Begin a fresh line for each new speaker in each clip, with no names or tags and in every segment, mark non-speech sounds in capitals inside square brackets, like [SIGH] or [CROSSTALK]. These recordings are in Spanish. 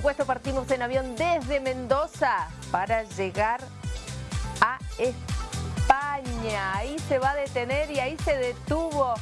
supuesto, partimos en avión desde Mendoza para llegar a España. Ahí se va a detener y ahí se detuvo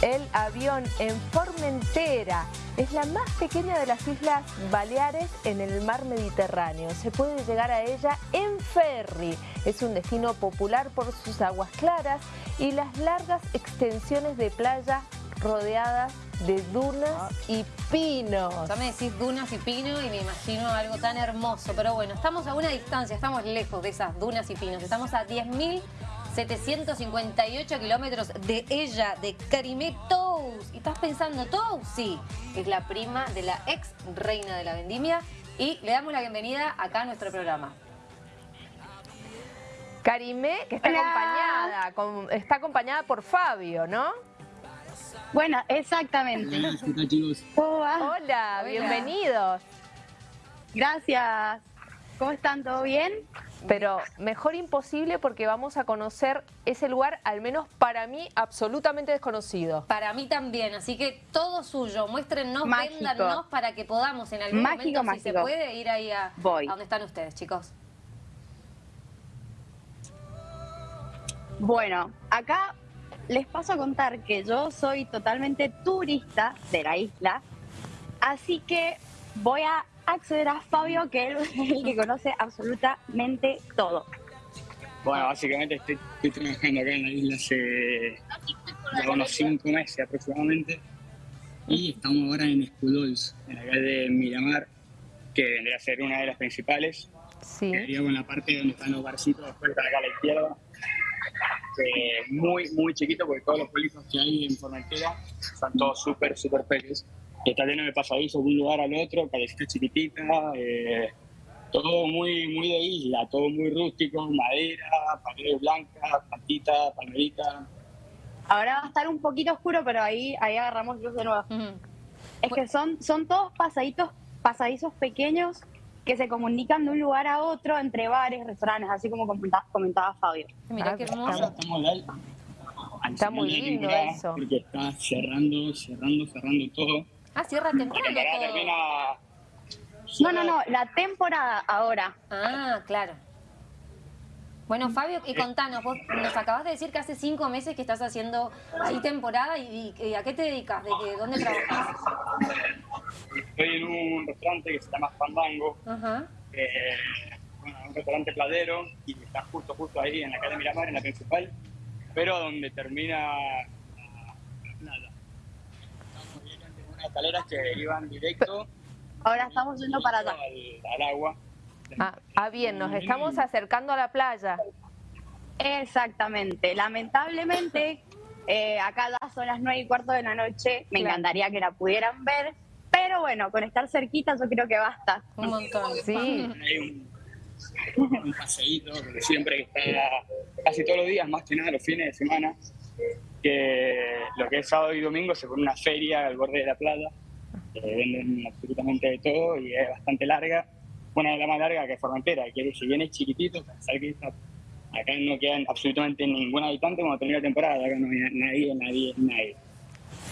el avión en Formentera. Es la más pequeña de las Islas Baleares en el mar Mediterráneo. Se puede llegar a ella en ferry. Es un destino popular por sus aguas claras y las largas extensiones de playa rodeadas de dunas ah. y pinos.
Ya me decís dunas y pinos y me imagino algo tan hermoso. Pero bueno, estamos a una distancia, estamos lejos de esas dunas y pinos. Estamos a 10.758 kilómetros de ella, de Karimé Tous. ¿Y estás pensando, Tous? Sí, es la prima de la ex reina de la vendimia. Y le damos la bienvenida acá a nuestro programa.
Karimé, que está acompañada, está acompañada por Fabio, ¿no?
Bueno, exactamente.
Hola, bienvenidos.
Gracias. ¿Cómo están? ¿Todo bien?
Pero mejor imposible porque vamos a conocer ese lugar, al menos para mí, absolutamente desconocido.
Para mí también, así que todo suyo. Muéstrennos, véndanos para que podamos en algún momento, si se puede, ir ahí a, a donde están ustedes, chicos.
Bueno, acá les paso a contar que yo soy totalmente turista de la isla, así que voy a acceder a Fabio, que él es el que conoce absolutamente todo.
Bueno, básicamente estoy, trabajando acá en la isla hace unos cinco meses aproximadamente y estamos ahora en Escudols, en la calle de Miramar, que vendría a ser una de las principales. Sí. Que con la parte donde están los barcitos, después acá a la izquierda muy, muy chiquito, porque todos los pueblitos que hay en Formentera son todos súper, súper pequeños. Y está lleno de pasadizos de un lugar al otro, callecita chiquitita, eh, todo muy, muy de isla, todo muy rústico, madera, paredes blancas, plantita, palmerita.
Ahora va a estar un poquito oscuro, pero ahí, ahí agarramos luz de nuevo. Es que son, son todos pasaditos, pasadizos pequeños que se comunican de un lugar a otro entre bares, restaurantes, así como comentaba, Fabio.
Mira qué hermoso.
Está muy lindo eso.
Porque está cerrando, cerrando, cerrando todo.
Ah, cierra temporada
No, no, no, la temporada ahora.
Ah, claro. Bueno, Fabio, y contanos, vos nos acabas de decir que hace cinco meses que estás haciendo ahí temporada y, ¿a qué te dedicas? ¿De que, dónde trabajas?
Estoy en un restaurante que se llama Fandango, eh, un restaurante pladero y está justo, justo ahí en la calle Miramar, en la principal, pero donde termina la, playa. Estamos en unas escaleras que iban directo. [LAUGHS]
Ahora estamos yendo para allá.
al agua.
Ah, ah, bien, nos estamos acercando a la playa.
Exactamente. Lamentablemente, eh, acá ya son las nueve y cuarto de la noche. Me encantaría que la pudieran ver. Pero bueno, con estar cerquita yo creo que basta.
Un montón, sí.
Hay un, un paseíto, siempre que está casi todos los días, más que nada los fines de semana, que lo que es sábado y domingo se pone una feria al borde de la playa, que venden absolutamente de todo y es bastante larga bueno, de la más larga que Formentera, que si bien es chiquitito, pensar que acá no quedan absolutamente ningún habitante cuando termina la temporada, acá no hay nadie, nadie, nadie.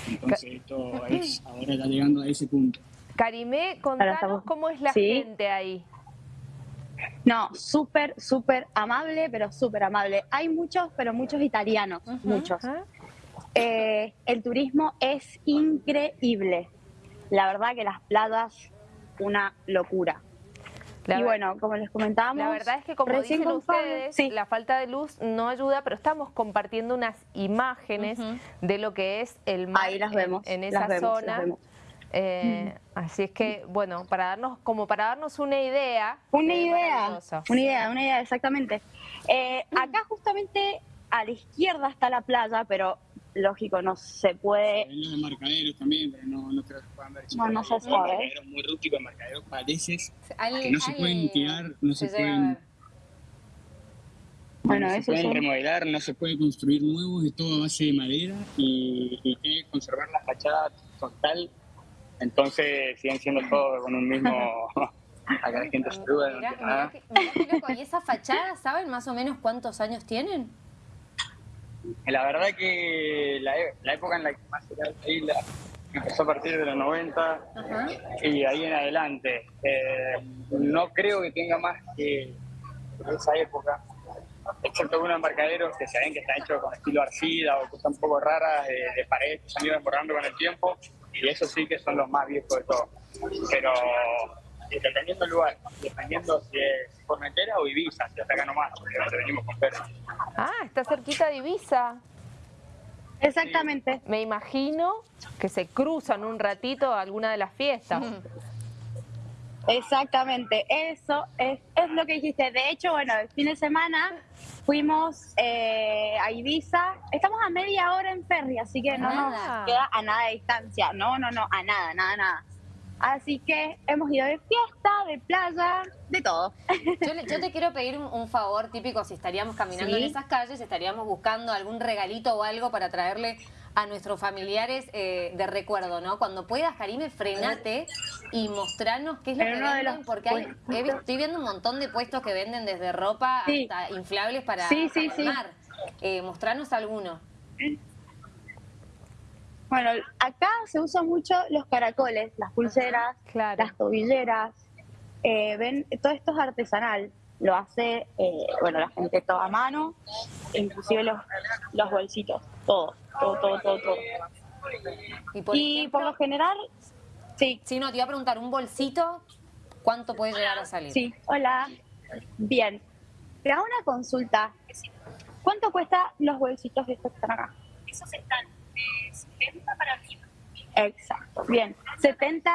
Entonces esto [CLEARS THROAT] es, ahora está llegando a ese punto.
Karimé, contanos cómo es la gente ahí.
No, súper, súper amable, pero súper amable. Hay muchos, pero muchos italianos, muchos. Eh, el turismo es increíble. La verdad que las playas, una locura y bueno, como les comentábamos...
La verdad es que como dicen ustedes, la falta de luz no ayuda, pero estamos compartiendo unas imágenes de lo que es el mar
Ahí las vemos,
en, esa zona. Eh, así es que, bueno, para darnos como para darnos una idea.
Una idea, una idea, una idea, exactamente. Eh, acá justamente a la izquierda está la playa, pero lógico, no se puede...
Hay los marcaderos también, pero no, no creo que puedan ver.
No, no se sabe.
Marcaderos muy rústicos, marcaderos paleses, que no se pueden tirar, no se, pueden... Bueno, no se pueden remodelar, no se puede construir nuevos, es todo a base de madera y, y tiene que conservar la fachada total. Entonces siguen siendo todos con un mismo... [LAUGHS] Acá la gente se
Mirá, ¿Y esa fachada, saben más o menos cuántos años tienen?
La verdad que la, e, época en la que más era la isla empezó a partir de los 90 y ahí en adelante. Eh, no creo que tenga más que esa época, excepto algunos embarcaderos que se ven que están hechos con estilo arcida o cosas un poco raras de, de pared que se han ido desbordando con el tiempo, y eso sí que son los más viejos de todos. Pero dependiendo del lugar, dependiendo si es Formentera o Ibiza, si hasta acá nomás, porque venimos con perros.
Ah, está cerquita de Ibiza.
Exactamente.
Me imagino que se cruzan un ratito a alguna de las fiestas.
Exactamente, eso es, es lo que dijiste. De hecho, bueno, el fin de semana fuimos eh, a Ibiza. Estamos a media hora en ferry, así que no nos
Ah.
queda a nada de distancia. No, no, no, a nada, nada, nada. Así que hemos ido de fiesta, de playa, de todo.
Yo, le- yo te quiero pedir un, un favor típico, si estaríamos caminando
Sí.
en esas calles, estaríamos buscando algún regalito o algo para traerle a nuestros familiares eh, de recuerdo, ¿no? Cuando puedas, Karime, frenate y mostrarnos qué es lo que venden,
los
porque hay, he estoy viendo un montón de puestos que venden desde ropa
Sí.
hasta inflables para,
Sí, sí,
para
sí.
armar. Eh, mostrarnos alguno.
Bueno, acá se usan mucho los caracoles, las pulseras,
Claro.
las tobilleras. Eh, ven, todo esto es artesanal. Lo hace, eh, bueno, la gente todo a mano, inclusive los, los bolsitos, todo, todo, todo, todo, todo.
Y por,
y
ejemplo,
por lo general, sí,
si no, te iba a preguntar, un bolsito, ¿cuánto puede llegar a salir?
sí, hola, bien. Te hago una consulta. ¿Cuánto cuesta los bolsitos estos que están acá?
Esos están de 70 para arriba,
Exacto, bien. 70,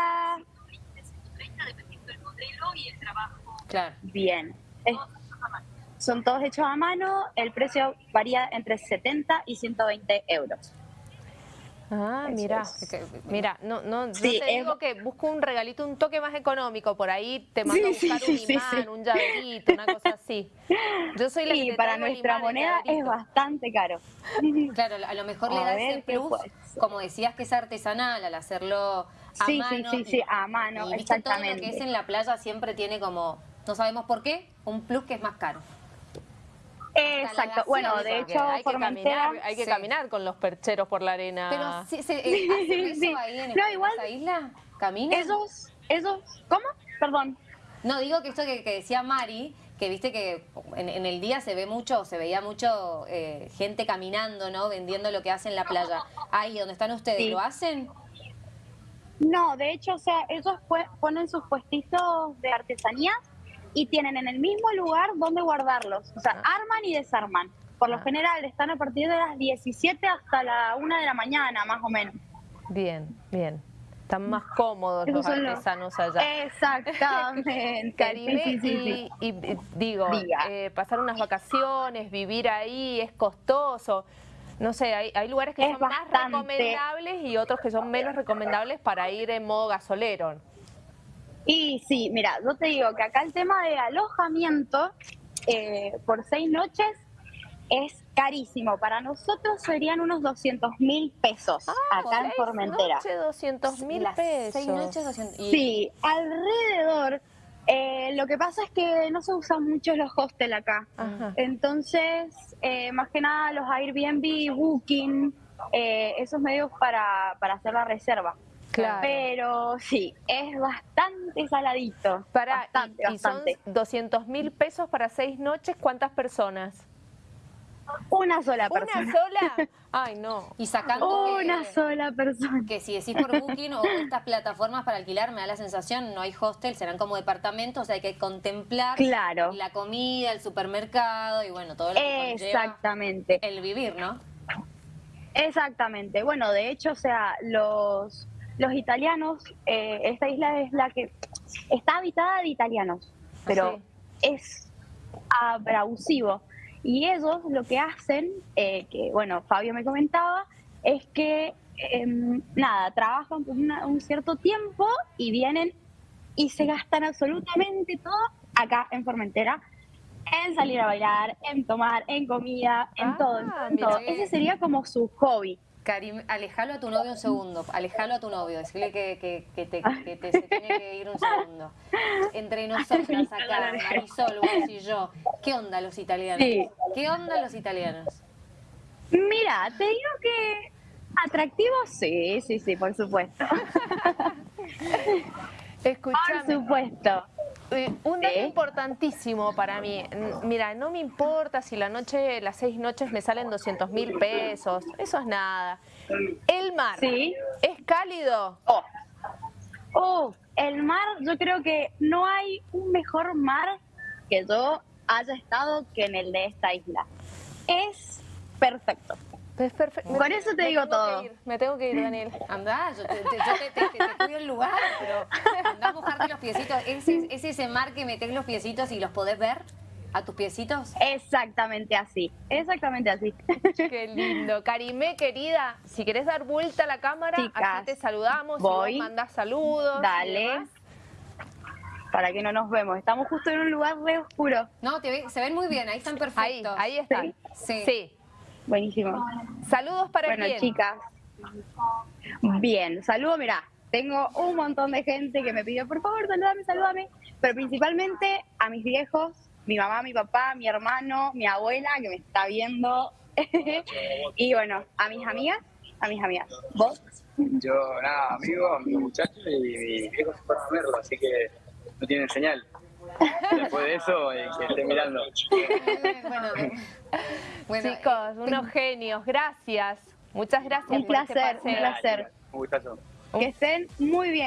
de 130 dependiendo del modelo y el trabajo.
Claro.
bien. Es- son todos hechos a mano, el precio varía entre 70 y 120 euros.
Ah, mira, mira, no, no, yo
Sí,
te
es-
digo que busco un regalito un toque más económico, por ahí te mando
Sí,
a
sí,
buscar
sí,
un
sí,
imán,
sí.
un llaverito, una cosa así. Yo soy la que te
para nuestra moneda es bastante caro. [LAUGHS]
Claro, a lo mejor le
A
da
ver
ese plus, como decías que es artesanal, al hacerlo a
Sí, sí,
mano.
sí,
y-
sí, a mano,
y viste, todo lo que
exactamente.
es en la playa siempre tiene como, no sabemos por qué, un plus que es más caro.
Exacto. Bueno, de hecho,
hay que, caminar, hay que
Sí.
caminar con los percheros por la arena.
Pero sí, se, eh, ¿hacen eso
Sí.
ahí en,
No, igual-
esa isla? ¿Caminan?
Esos, esos, ¿cómo? Perdón.
No, digo que esto que, que decía Mari, que viste que en, en el día se ve mucho, se veía mucho eh, gente caminando, ¿no? Vendiendo lo que hacen en la playa. Ahí donde están ustedes,
Sí.
¿lo hacen?
No, de hecho, o sea, ellos ponen sus puestitos de artesanías y tienen en el mismo lugar donde guardarlos. O sea, arman y desarman. Por lo general están a partir de las 17 hasta la 1 de la mañana, más o menos.
Bien, bien. Están más cómodos los artesanos allá.
Exactamente. [LAUGHS]
Caribe,
Sí, sí, sí, sí.
y, digo, eh, pasar unas vacaciones, vivir ahí, es costoso. No sé, hay, hay lugares que
Es
son más recomendables y otros que son menos recomendables para ir en modo gasolero.
Y sí, mira, yo te digo que acá el tema de alojamiento eh, por seis noches es carísimo. Para nosotros serían unos 200 mil pesos acá en Formentera.
noches, 200 mil pesos.
Seis noches, 200. y-
Sí, alrededor. eh, lo que pasa es que no se usan mucho los hostels acá.
Ajá.
Entonces, eh, más que nada los Airbnb, Booking, eh, esos medios para, para hacer la reserva.
Claro.
Pero sí, es bastante saladito.
Para,
bastante,
y, y son
bastante.
200 mil pesos para seis noches, ¿cuántas personas?
Una sola
¿Una
persona.
sola? [LAUGHS] Ay, no.
Y sacando
Una
que,
sola persona.
que si decís por Booking o estas plataformas para alquilar, me da la sensación, no hay hostel, serán como departamentos, hay que contemplar
Claro.
la comida, el supermercado y bueno, todo lo que
Exactamente.
el vivir, ¿no?
Exactamente. Bueno, de hecho, o sea, los, los italianos, eh, esta isla es la que está habitada de italianos, pero
Sí.
es abrasivo. Y ellos lo que hacen, eh, que bueno, Fabio me comentaba, es que em, nada, trabajan por una- un cierto tiempo y vienen y se gastan absolutamente todo acá en Formentera. En salir a bailar, en tomar, en comida, en
Ah,
todo, en todo. Ese sería como su hobby.
Karim, alejalo a tu novio un segundo, alejalo a tu novio, decirle que, que, que te, que te- se tiene que ir un segundo. Entre [LAUGHS] nosotras acá, Marisol, vos y yo, ¿qué onda los italianos?
Sí.
¿Qué onda los italianos?
Mira, te digo que Atractivo, sí, sí, sí, por supuesto. [LAUGHS] Por
Escuchame.
supuesto.
Eh, Un dato
Sí.
importantísimo para mí. Mira, no me importa si la noche, las seis noches me salen 200 mil pesos. Eso es nada. El mar.
Sí.
¿Es cálido?
Oh. Oh, el mar, yo creo que no hay un mejor mar que yo haya estado que en el de esta isla. Es perfecto.
Es perfecto.
Con eso te digo todo.
me tengo que ir, Daniel. [LAUGHS]
Andá, yo te, te- yo te, te- te- te cuido el lugar, pero andá a mojarte los piecitos. ¿Es, es, es ese mar que metés los piecitos y los podés ver a tus piecitos?
Exactamente así. Exactamente así.
Qué lindo. Karimé, querida, si querés dar vuelta a la cámara,
Chicas,
así te saludamos,
voy.
y mandás saludos. y
Dale.
demás.
Para que no nos vemos. Estamos justo en un lugar re oscuro.
No, te ve- se ven muy bien, ahí están
Ahí,
perfectos.
ahí están.
Sí.
Sí.
Buenísimo.
Saludos para
Bueno,
quién.
chicas. Bien, saludo, mirá. Tengo un montón de gente que me pidió, por favor, saludame, saludame. Pero principalmente a mis viejos, mi mamá, mi papá, mi hermano, mi abuela, que me está viendo. [LAUGHS] y bueno, a mis amigas, a mis amigas. ¿Vos?
Yo, nada, amigo, mi muchacho y mi viejo se fueron a verlo, así que no tienen señal. Después de eso, eh, que esté mirando. [LAUGHS]
Bueno, bueno,
Chicos,
eh,
unos genios, gracias. Muchas gracias
Un
por este
placer, un placer.
Un gustazo.
Que estén muy bien.